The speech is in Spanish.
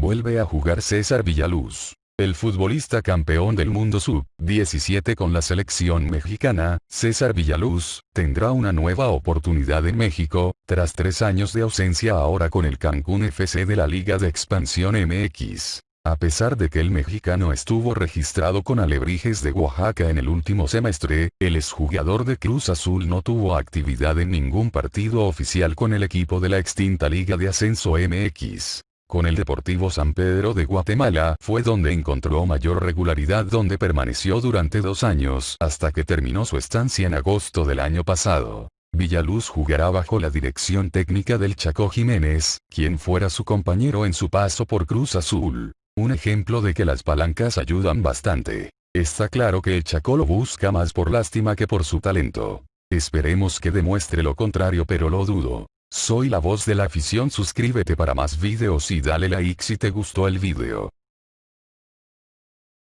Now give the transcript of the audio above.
Vuelve a jugar César Villaluz. El futbolista campeón del mundo sub-17 con la selección mexicana, César Villaluz, tendrá una nueva oportunidad en México, tras tres años de ausencia ahora con el Cancún FC de la Liga de Expansión MX. A pesar de que el mexicano estuvo registrado con Alebrijes de Oaxaca en el último semestre, el exjugador de Cruz Azul no tuvo actividad en ningún partido oficial con el equipo de la extinta Liga de Ascenso MX. Con el Deportivo San Pedro de Guatemala fue donde encontró mayor regularidad donde permaneció durante dos años hasta que terminó su estancia en agosto del año pasado. Villaluz jugará bajo la dirección técnica del Chaco Jiménez, quien fuera su compañero en su paso por Cruz Azul. Un ejemplo de que las palancas ayudan bastante. Está claro que el Chaco lo busca más por lástima que por su talento. Esperemos que demuestre lo contrario pero lo dudo. Soy la voz de la afición suscríbete para más videos y dale like si te gustó el video.